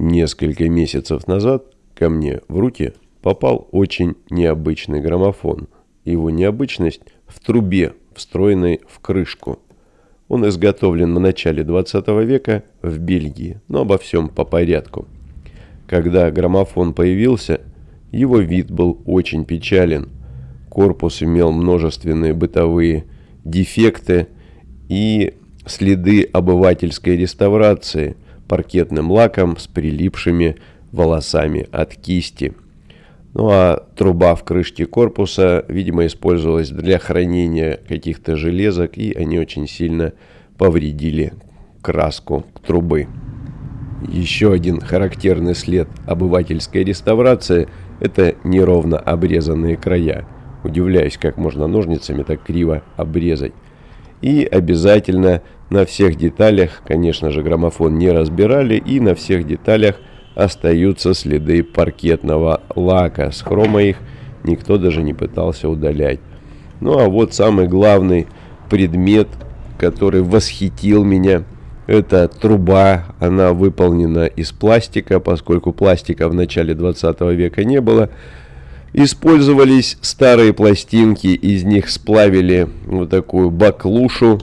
Несколько месяцев назад ко мне в руки попал очень необычный граммофон. Его необычность в трубе, встроенной в крышку. Он изготовлен в начале 20 века в Бельгии, но обо всем по порядку. Когда граммофон появился, его вид был очень печален. Корпус имел множественные бытовые дефекты и следы обывательской реставрации паркетным лаком с прилипшими волосами от кисти. Ну а труба в крышке корпуса, видимо, использовалась для хранения каких-то железок, и они очень сильно повредили краску трубы. Еще один характерный след обывательской реставрации – это неровно обрезанные края. Удивляюсь, как можно ножницами так криво обрезать. И обязательно на всех деталях, конечно же, граммофон не разбирали, и на всех деталях остаются следы паркетного лака. С хрома их никто даже не пытался удалять. Ну а вот самый главный предмет, который восхитил меня – это труба, она выполнена из пластика, поскольку пластика в начале 20 века не было. Использовались старые пластинки, из них сплавили вот такую баклушу.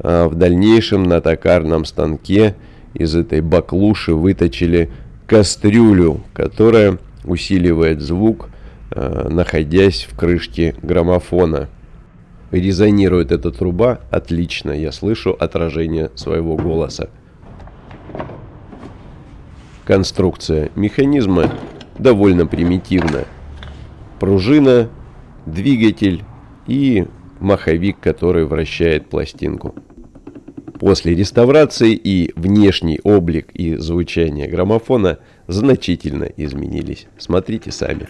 А в дальнейшем на токарном станке из этой баклуши выточили кастрюлю, которая усиливает звук, а, находясь в крышке граммофона. Резонирует эта труба отлично, я слышу отражение своего голоса. Конструкция механизма довольно примитивна. Пружина, двигатель и маховик, который вращает пластинку. После реставрации и внешний облик и звучание граммофона значительно изменились. Смотрите сами.